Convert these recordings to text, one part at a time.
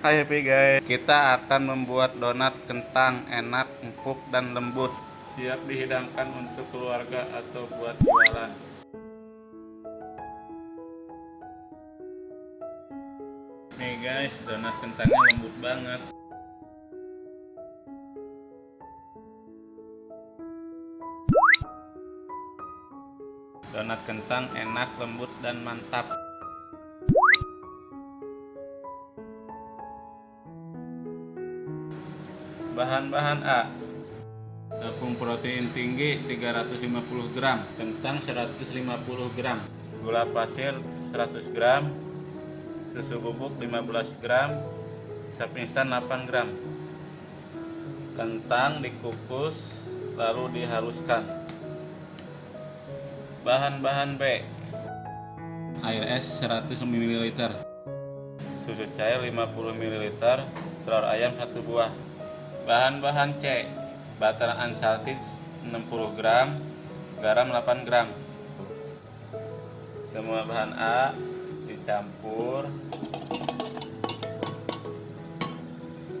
Hai happy guys, kita akan membuat donat kentang enak, empuk, dan lembut. Siap dihidangkan untuk keluarga atau buat jualan. Nih guys, donat kentangnya lembut banget. Donat kentang enak, lembut, dan mantap. Bahan-bahan A. Tepung protein tinggi 350 gram. Kentang 150 gram. Gula pasir 100 gram. Susu bubuk 15 gram. Sapi instan 8 gram. Kentang dikukus Lalu dihaluskan. Bahan-bahan B. Air es 100 ml Susu cair 50 ml Telur ayam 1 buah Bahan-bahan C. Butter unsalted 60 gram. Garam 8 gram. Semua bahan A Dicampur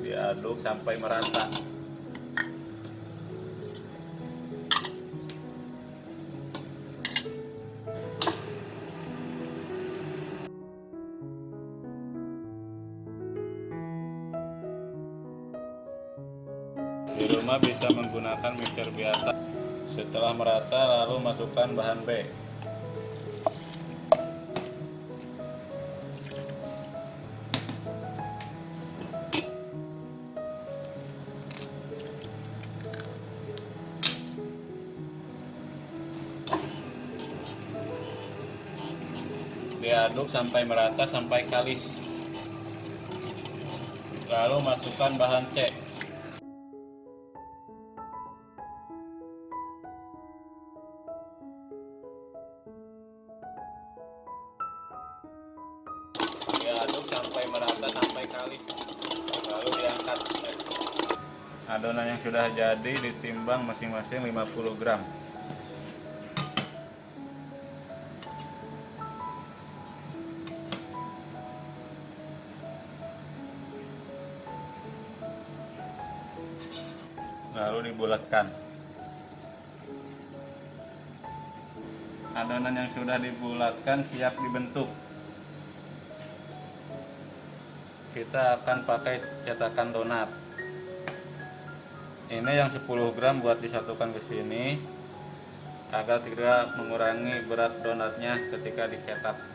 Diaduk sampai merata Di rumah bisa menggunakan mixer biasa. Setelah merata lalu masukkan bahan B. Diaduk sampai merata sampai kalis. Lalu masukkan bahan C. sampai merata sampai kali. Lalu diangkat. Adonan yang sudah jadi ditimbang masing-masing 50 gram. Lalu dibulatkan. Adonan yang sudah dibulatkan siap dibentuk kita akan pakai cetakan donat. Ini yang 10 gram buat disatukan ke sini agar tidak mengurangi berat donatnya ketika dicetak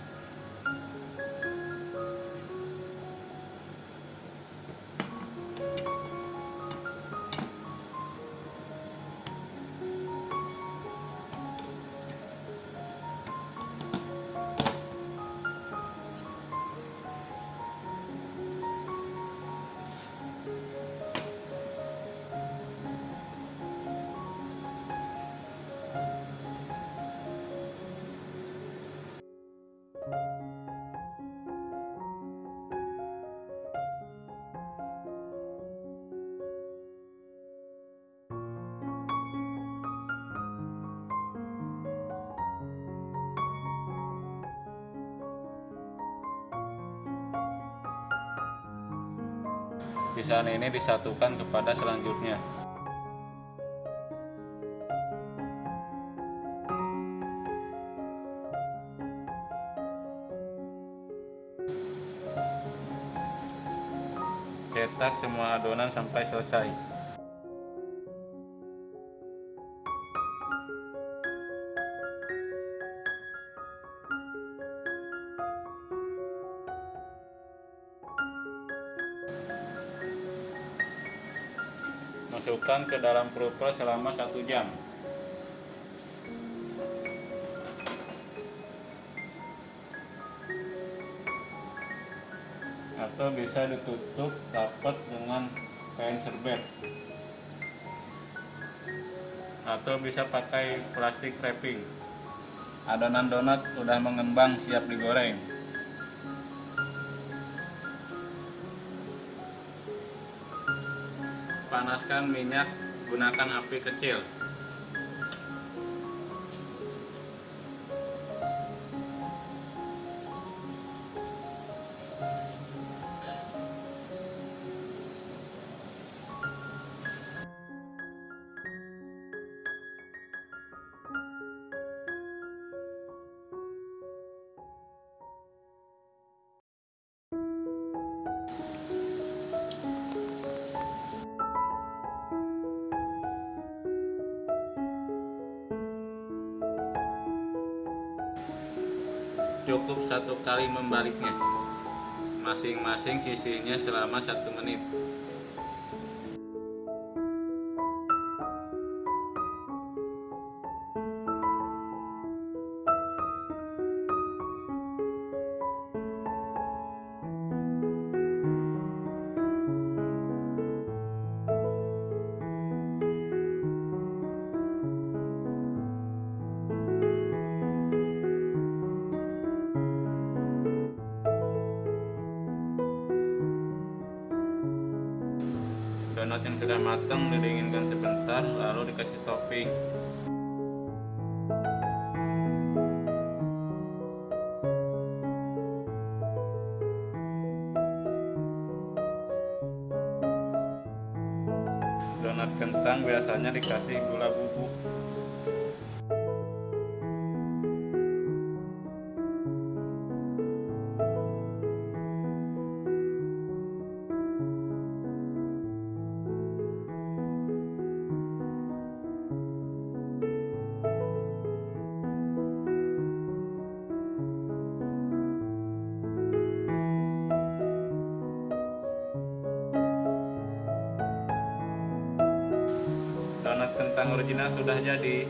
Sisaan ini disatukan kepada selanjutnya. Cetak semua adonan sampai selesai. Masukkan ke dalam proper selama satu jam. Atau bisa ditutup rapat dengan kain serbet. Atau bisa pakai plastik wrapping. Adonan donat sudah mengembang siap digoreng. Panaskan minyak gunakan api kecil cukup satu kali membaliknya. Masing-masing sisinya selama satu menit donat yang sudah matang didinginkan sebentar lalu dikasih topping. Donat kentang biasanya dikasih gula kentang original sudah jadi.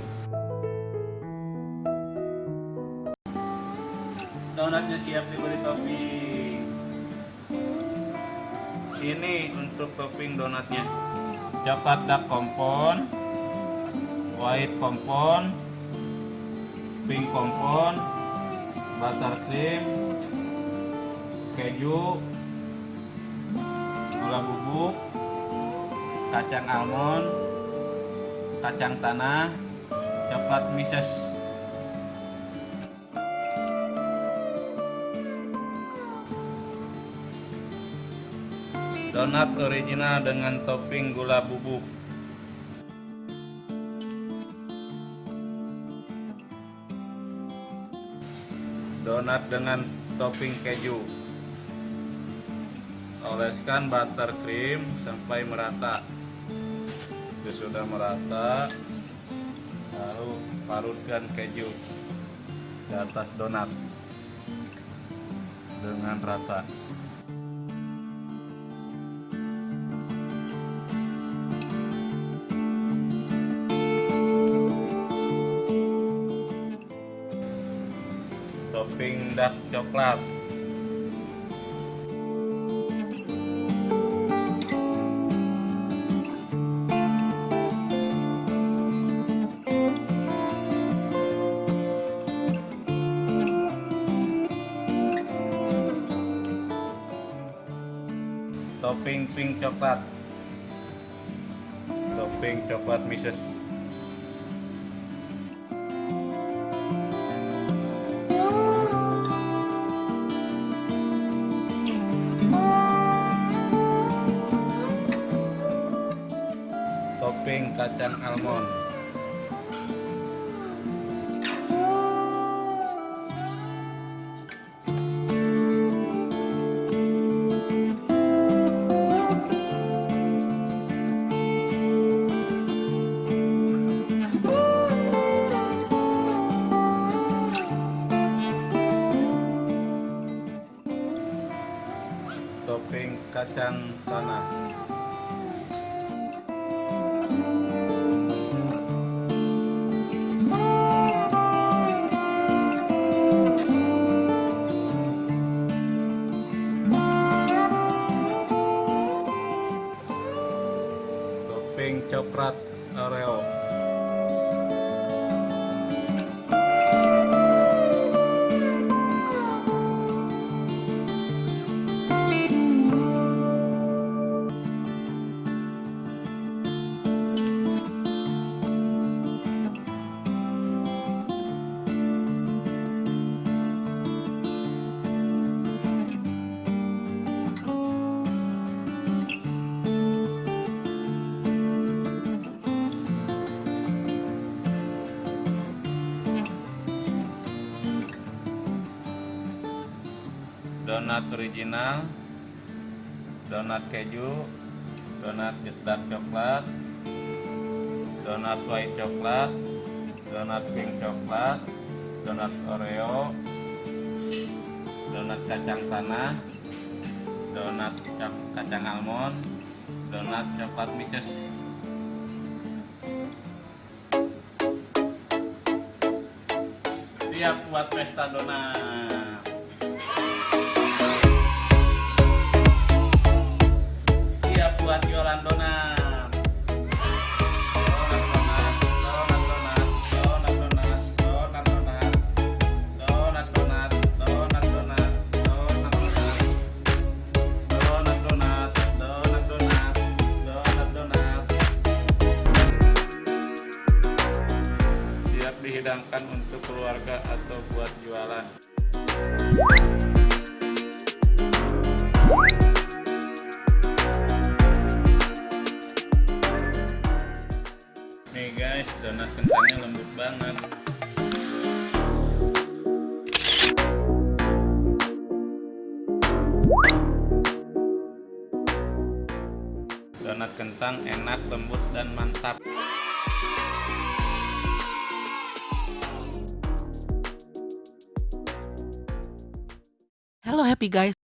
Donatnya siap diberi topping. Ini untuk topping donatnya. Coklat dark kompon white kompon pink kompon buttercream keju gula bubuk kacang almond kacang tanah, coklat mises. Donat original dengan topping gula bubuk. Donat dengan topping keju. Oleskan buttercream sampai merata itu sudah merata. Lalu parutkan keju di atas donat dengan rata. Topping dark coklat topping pink coklat. Topping coklat mises topping kacang almond kacang tanah. Coklat donat original donat keju donat dark coklat donat white coklat donat pink coklat donat oreo donat kacang tanah donat kacang almond donat coklat mixes siap buat pesta donat buat jualan kentangnya lembut banget donat kentang enak lembut dan mantap Halo happy guys.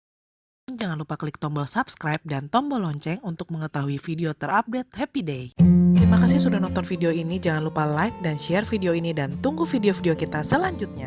Jangan lupa klik tombol subscribe dan tombol lonceng untuk mengetahui video terupdate Happy Day. Terima kasih sudah nonton video ini. Jangan lupa like dan share video ini dan tunggu video-video kita selanjutnya.